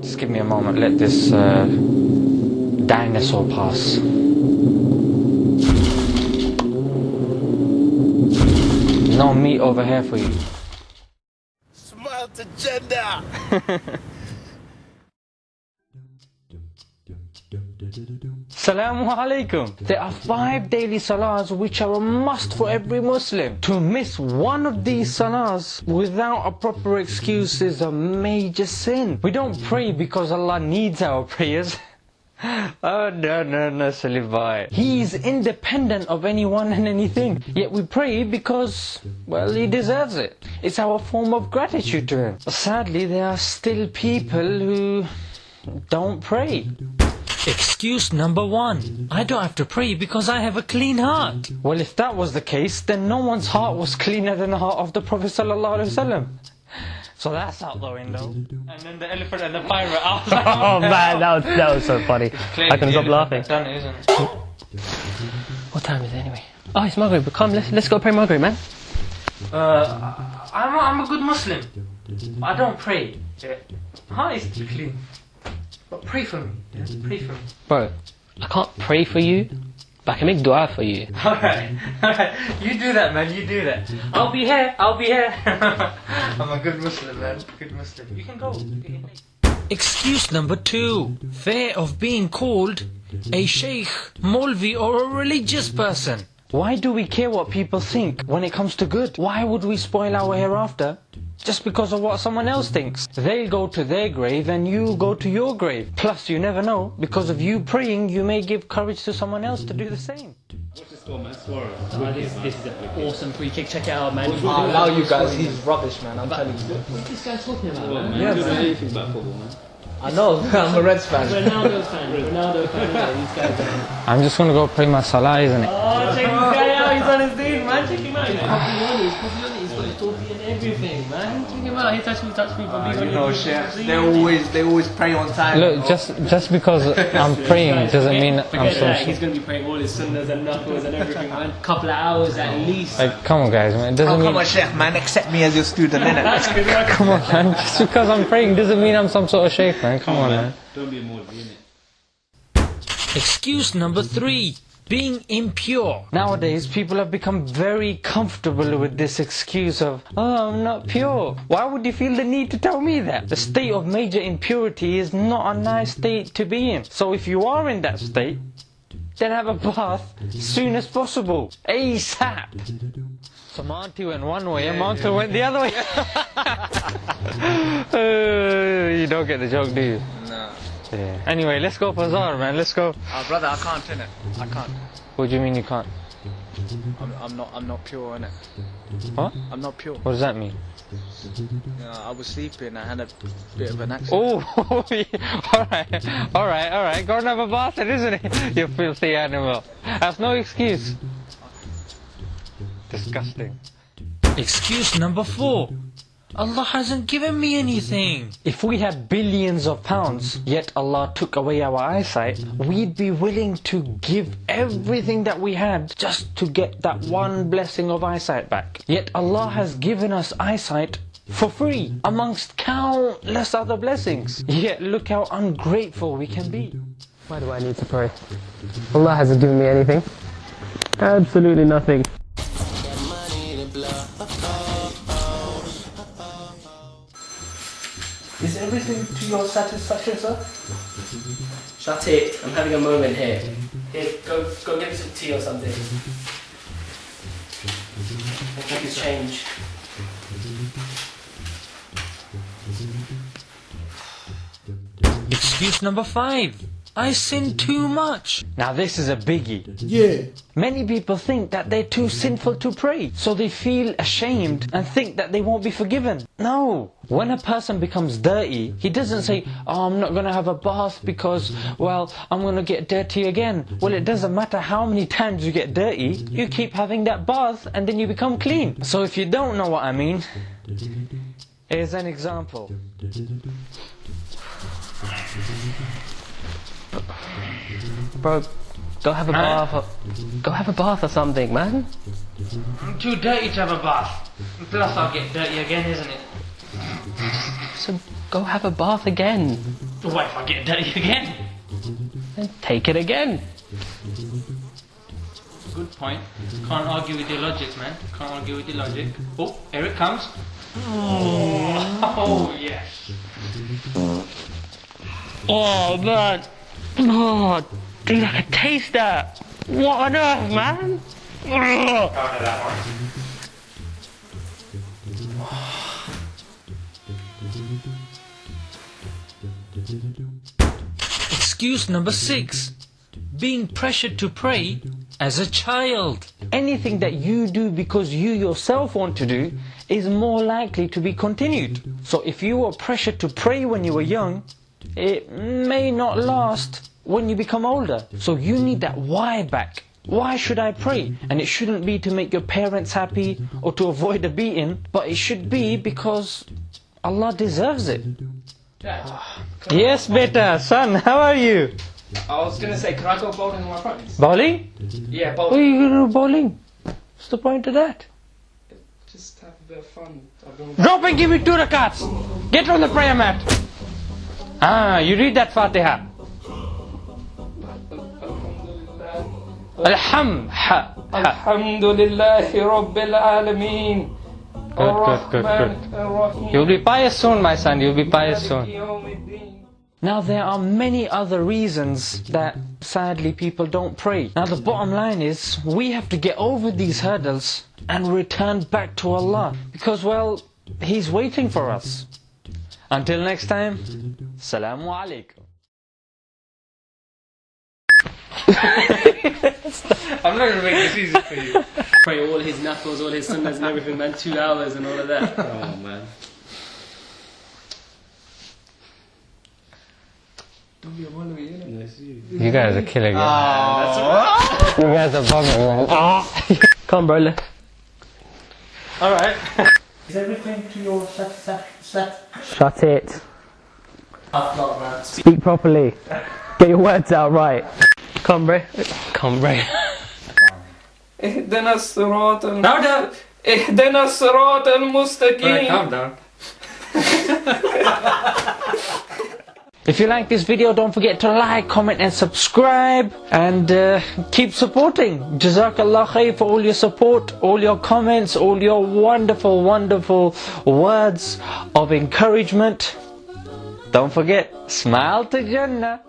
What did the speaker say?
Just give me a moment, let this uh, dinosaur pass. No meat over here for you. Smart agenda. Salamu alaikum. There are five daily salahs which are a must for every Muslim. To miss one of these salahs without a proper excuse is a major sin. We don't pray because Allah needs our prayers. Oh no no no silly. He is independent of anyone and anything. Yet we pray because well he deserves it. It's our form of gratitude to him. Sadly there are still people who don't pray. Excuse number one. I don't have to pray because I have a clean heart. Well, if that was the case, then no one's heart was cleaner than the heart of the Prophet Sallallahu Alaihi Wasallam. So that's out the window. And then the elephant and the pirate. I was Oh man, that was, that was so funny. I can stop laughing. Done it, isn't it? What time is it anyway? Oh, it's Maghrib. Come, let's, let's go pray Maghrib, man. Uh, I'm a, I'm a good Muslim. I don't pray. Yeah. Heart is clean. But pray for me. Yeah? Mm-hmm. Pray for me. Bro, I can't pray for you, but I can make dua for you. Alright, alright. You do that, man. You do that. I'll be here. I'll be here. I'm a good Muslim, man. Good Muslim. You can go. Excuse number two. Fear of being called a sheikh, molvi, or a religious person. Why do we care what people think when it comes to good? Why would we spoil our hereafter just because of what someone else thinks? They'll go to their grave and you go to your grave. Plus, you never know, because of you praying, you may give courage to someone else to do the same. What's this score, man? Suarez. this, this is an awesome free kick. Check it out, man. I'll allow you guys, he's rubbish, man. I'm telling you. What's this guy talking about, Well, man? man, you don't know anything about football, man. I know, I'm a Reds fan. Ronaldo fan, Ronaldo fan. yeah, These guys are. I'm just gonna go pray my salah, isn't it? Oh, check this guy out. He's on his dude, man. Check him out. He's coffee on. He's coffee on. He's got his toffee and everything, man. Check him out. He touched me, touched me. Uh, you know, chefs, they always, they always pray on time. Look, just just because I'm praying doesn't mean I'm Forget so. that. He's gonna be praying all his sunnahs and knuckles and everything, man. Couple of hours at least. Like, come on, guys, man. It doesn't Oh, come mean. on, chef, man, accept me as your student, innit? That's good work. Come on, man. Just because I'm praying doesn't mean I'm some sort of sheikh, man. Come on, man. Don't be a Maudie, innit? Excuse number three. Being impure. Nowadays, people have become very comfortable with this excuse of, oh, I'm not pure. Why would you feel the need to tell me that? The state of major impurity is not a nice state to be in. So if you are in that state, then have a bath soon as possible. ASAP. So Monty went one way and Monty went the other way. Uh, you don't get the joke, do you? No. Yeah. Anyway, let's go Bazaar, man. Let's go. Oh, brother, I can't, innit? I can't. What do you mean you can't? I'm, I'm not, I'm not pure, innit? What? I'm not pure. What does that mean? Uh, I was sleeping, I had a bit of an accident. Oh, alright, alright, alright. Go and have a bath then, isn't it? You filthy animal. That's no excuse. Disgusting. Excuse number four. Allah hasn't given me anything. If we had billions of pounds, yet Allah took away our eyesight, we'd be willing to give everything that we had just to get that one blessing of eyesight back. Yet Allah has given us eyesight for free amongst countless other blessings. Yet look how ungrateful we can be. Why do I need to pray? Allah hasn't given me anything. Absolutely nothing. Is everything to your satisfaction, sir? Shut it. I'm having a moment here. Here, go, go get me some tea or something. I'll take his change. Excuse number five. I sin too much. Now this is a biggie. Yeah. Many people think that they're too sinful to pray, so they feel ashamed and think that they won't be forgiven. No. When a person becomes dirty, he doesn't say, Oh, I'm not going to have a bath because, well, I'm going to get dirty again. Well, it doesn't matter how many times you get dirty, you keep having that bath and then you become clean. So if you don't know what I mean, here's an example. Bro, go have a Man. bath. Or, go have a bath or something, man. I'm too dirty to have a bath. Plus, I'll get dirty again, isn't it? So go have a bath again. What if I get dirty again? Then take it again. Good point. Can't argue with your logic, man. Can't argue with your logic. Oh, here it comes. Oh, oh yes. Oh, man. Oh, dude, I can taste that. What on earth, man? Excuse number six. Being pressured to pray as a child. Anything that you do because you yourself want to do is more likely to be continued. So if you were pressured to pray when you were young, it may not last when you become older. So you need that why back. Why should I pray? And it shouldn't be to make your parents happy or to avoid a beating, but it should be because Allah deserves it. Yes, beta, son, how are you? I was gonna say, can I go bowling with my friends? Bowling? Yeah, bowling. What are bowling. you going to do bowling? What's the point of that? Just have a bit of fun. Drop and give me two rakats. Get on the prayer mat. Ah, you read that Fatiha. Alham. Rabbil Alameen. Good, good, good, good. You'll be pious soon, my son. You'll be pious soon. Now there are many other reasons that sadly people don't pray. Now the bottom line is we have to get over these hurdles and return back to Allah because well He's waiting for us. Until next time, Salamu Alaikum. I'm not gonna make this easy for you. Pray all his knuckles, all his sunnahs and everything, man. Two hours and all of that. Oh man. Don't be a wallaby, innit? That's you. You guys are killing it. Ah. You guys are bugging, man. Ah. Come, bro. Let's. Alright. Is everything to your satisfaction? Shut it. I've got man. Speak properly. Get your words out right. Come, bro. Come, bro. اهدنا الصراط الم... Now down. اهدنا الصراط المستقيم Calm down. If you like this video, don't forget to like, comment and subscribe and uh, keep supporting. Jazakallah khair for all your support, all your comments, all your wonderful, wonderful words of encouragement. Don't forget, smile to Jannah.